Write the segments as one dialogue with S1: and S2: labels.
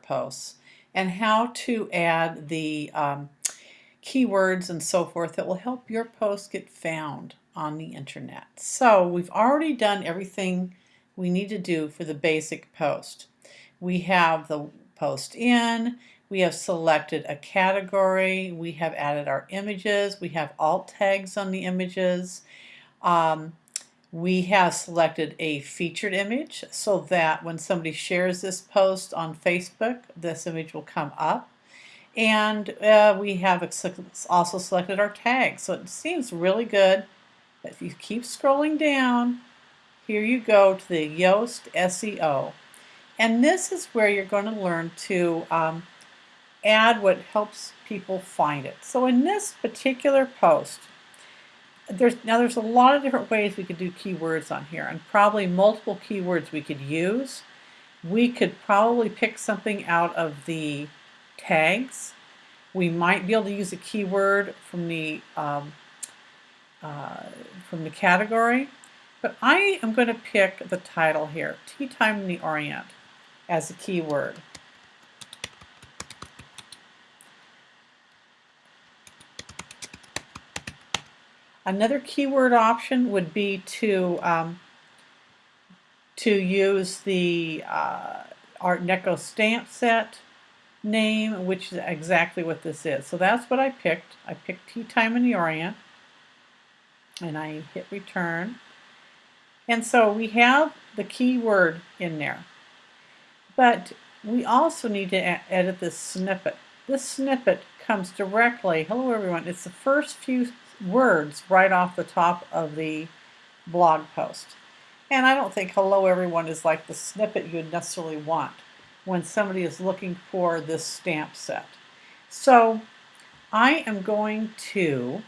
S1: posts and how to add the um, keywords and so forth that will help your post get found on the internet. So we've already done everything we need to do for the basic post. We have the post in, we have selected a category, we have added our images, we have alt tags on the images. Um, we have selected a featured image so that when somebody shares this post on Facebook, this image will come up. And uh, we have also selected our tags. So it seems really good. If you keep scrolling down, here you go to the Yoast SEO. And this is where you're going to learn to um, add what helps people find it. So in this particular post, there's now there's a lot of different ways we could do keywords on here and probably multiple keywords we could use. We could probably pick something out of the tags. We might be able to use a keyword from the um, uh, from the category, but I am going to pick the title here, Tea Time in the Orient, as a keyword. Another keyword option would be to um, to use the uh, Art Deco stamp set name, which is exactly what this is. So that's what I picked. I picked Tea Time in the Orient, and I hit return. And so we have the keyword in there. But we also need to edit this snippet. This snippet comes directly, hello everyone, it's the first few words right off the top of the blog post. And I don't think hello everyone is like the snippet you'd necessarily want when somebody is looking for this stamp set. So I am going to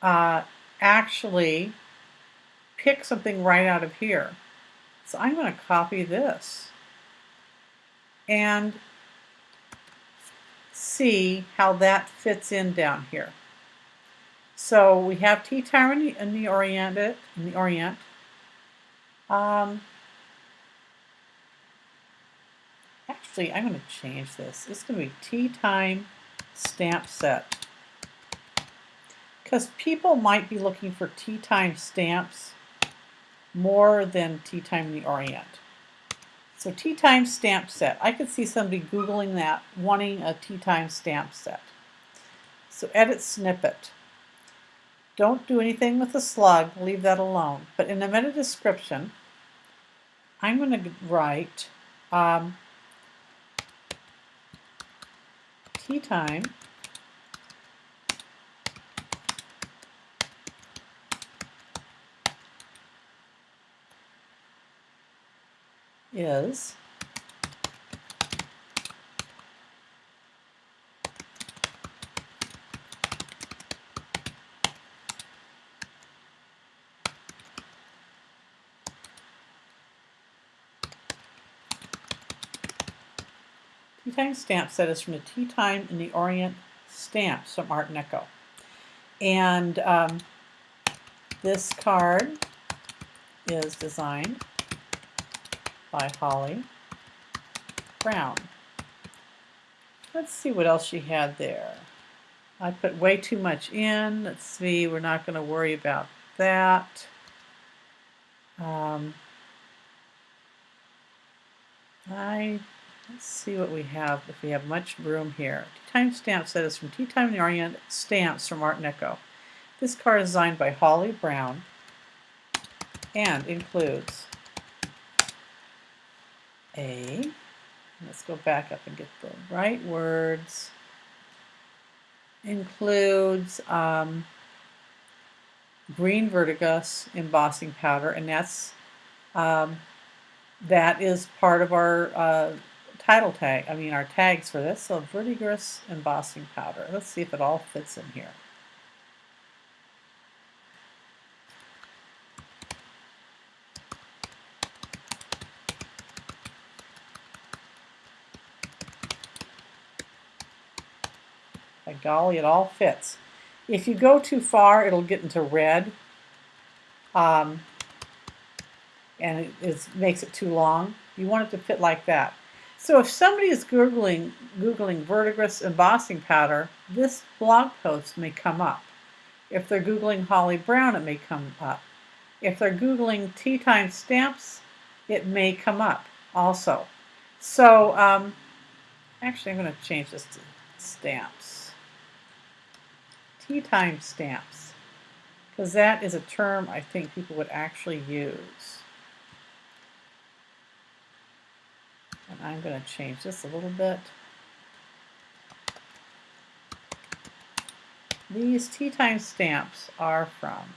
S1: uh, actually pick something right out of here. So I'm going to copy this and see how that fits in down here. So we have tea time in the, in the Orient. In the Orient. Um, actually, I'm going to change this. It's going to be tea time stamp set. Because people might be looking for tea time stamps more than tea time in the Orient. So tea time stamp set. I could see somebody Googling that, wanting a tea time stamp set. So edit snippet. Don't do anything with the slug, leave that alone. But in the meta description, I'm going to write um, tea time is Tea Time stamp set is from the Tea Time in the Orient stamps from Art Deco. And um, this card is designed by Holly Brown. Let's see what else she had there. I put way too much in. Let's see, we're not going to worry about that. Um, I Let's see what we have, if we have much room here. Tea Time stamp set is from Tea Time in the Orient Stamps from Art Deco. This card is designed by Holly Brown and includes a, let's go back up and get the right words, includes um, green verdigris embossing powder, and that's um, that is part of our uh, title tag, I mean our tags for this. So verdigris embossing powder. Let's see if it all fits in here. By golly, it all fits. If you go too far, it'll get into red. Um, and it makes it too long. You want it to fit like that. So if somebody is Googling, Googling verdigris embossing powder, this blog post may come up. If they're Googling Holly Brown, it may come up. If they're Googling tea time stamps, it may come up also. So um, actually I'm going to change this to stamps. Tea time stamps. Because that is a term I think people would actually use. And I'm going to change this a little bit. These tea time stamps are from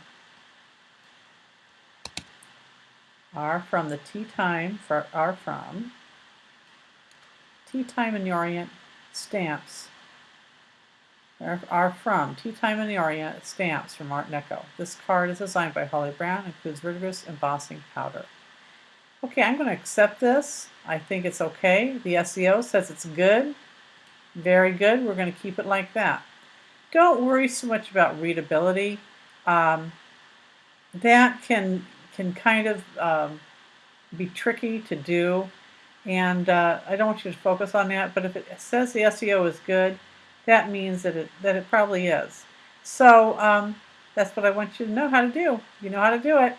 S1: are from the tea time for are from tea time in the Orient stamps are, are from tea time in the Orient stamps from Art Deco. This card is designed by Holly Brown includes verdigris embossing powder. Okay, I'm going to accept this. I think it's okay. The SEO says it's good. Very good. We're going to keep it like that. Don't worry so much about readability. Um, that can can kind of um, be tricky to do, and uh, I don't want you to focus on that. But if it says the SEO is good, that means that it that it probably is. So um, that's what I want you to know how to do. You know how to do it.